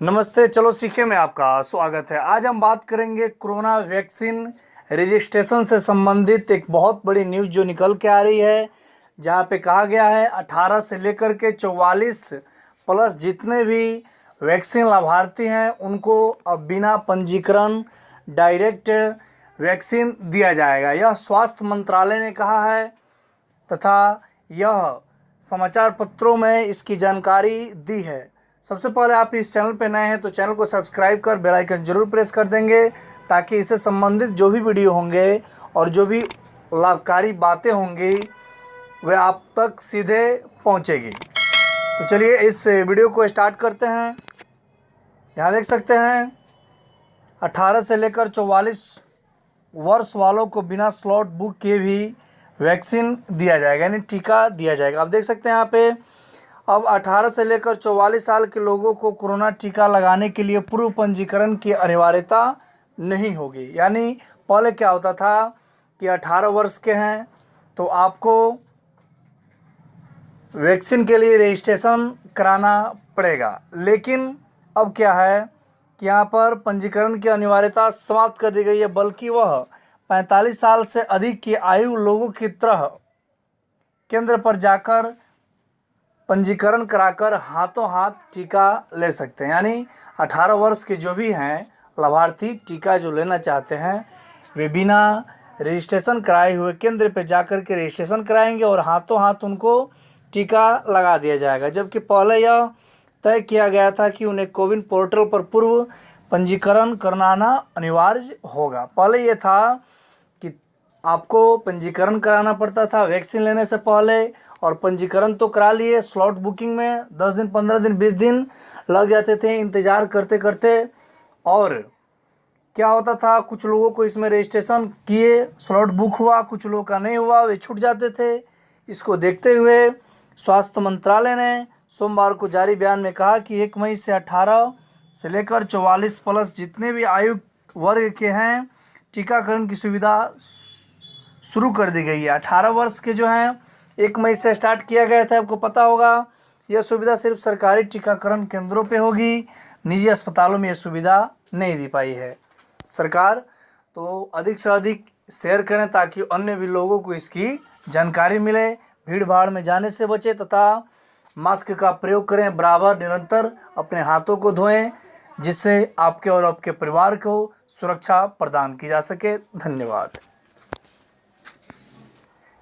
नमस्ते, चलो सीखे में आपका स्वागत है। आज हम बात करेंगे कोरोना वैक्सीन रजिस्ट्रेशन से संबंधित एक बहुत बड़ी न्यूज़ जो निकल के आ रही है, जहाँ पे कहा गया है 18 से लेकर के 44 प्लस जितने भी वैक्सीन लाभार्थी हैं, उनको अब बिना पंजीकरण डायरेक्ट वैक्सीन दिया जाएगा। यह स्वास्थ्य मंत्रालय ने कहा है तथा यह समाचार पत्रों में इसकी जानकारी दी है। सबसे पहले आप इस चैनल पर नए हैं तो चैनल को सब्सक्राइब कर बेल आइकन ज़रूर प्रेस कर देंगे ताकि इससे संबंधित जो भी वीडियो होंगे और जो भी लाभकारी बातें होंगी, वे आप तक सीधे पहुंचेगी। तो चलिए इस वीडियो को स्टार्ट करते हैं। यहाँ देख सकते हैं 18 से लेकर 44 वर्ष वालों को बिना स्लॉट बुक किए भी वैक्सीन दिया जाएगा, यानी टीका दिया जाएगा। आप देख सकते हैं यहाँ पे अब 18 से लेकर 44 साल के लोगों को कोरोना टीका लगाने के लिए पूर्व पंजीकरण की अनिवार्यता नहीं होगी। यानी पहले क्या होता था कि 18 वर्ष के हैं तो आपको वैक्सीन के लिए रजिस्ट्रेशन कराना पड़ेगा। लेकिन अब क्या है कि यहाँ पर पंजीकरण की अनिवार्यता समाप्त कर दी गई है, बल्कि वह 45 साल से अधिक की आयु लोगों की तरह केंद्र पर जाकर पंजीकरण कराकर हाथों हाथ टीका ले सकते हैं। यानी 18 वर्ष के जो भी हैं, लाभार्थी टीका जो लेना चाहते हैं, वे बिना रजिस्ट्रेशन कराए हुए केंद्र पर जाकर के रजिस्ट्रेशन कराएँगे और हाथों हाथ उनको टीका लगा दिया जाएगा। जबकि पहले यह तय किया गया था कि उन्हें कोविन पोर्टल पर पूर्व पंजीकरण कराना अनिवार्य होगा। पहले ये था आपको पंजीकरण कराना पड़ता था वैक्सीन लेने से पहले और पंजीकरण तो करा लिए स्लॉट बुकिंग में दस दिन, पंद्रह दिन, बीस दिन लग जाते थे, इंतज़ार करते करते। और क्या होता था, कुछ लोगों को इसमें रजिस्ट्रेशन किए स्लॉट बुक हुआ, कुछ लोगों का नहीं हुआ, वे छूट जाते थे। इसको देखते हुए स्वास्थ्य मंत्रालय ने सोमवार को जारी बयान में कहा कि एक मई से अठारह से लेकर चौवालीस प्लस जितने भी आयु वर्ग के हैं, टीकाकरण की सुविधा शुरू कर दी गई है। अठारह वर्ष के जो हैं, एक मई से स्टार्ट किया गया था, आपको पता होगा। यह सुविधा सिर्फ़ सरकारी टीकाकरण केंद्रों पे होगी, निजी अस्पतालों में यह सुविधा नहीं दी पाई है। सरकार तो अधिक से अधिक शेयर करें ताकि अन्य भी लोगों को इसकी जानकारी मिले भीड़ भाड़ में जाने से बचे तथा मास्क का प्रयोग करें, बराबर, निरंतर अपने हाथों को धोएँ, जिससे आपके और आपके परिवार को सुरक्षा प्रदान की जा सके। धन्यवाद।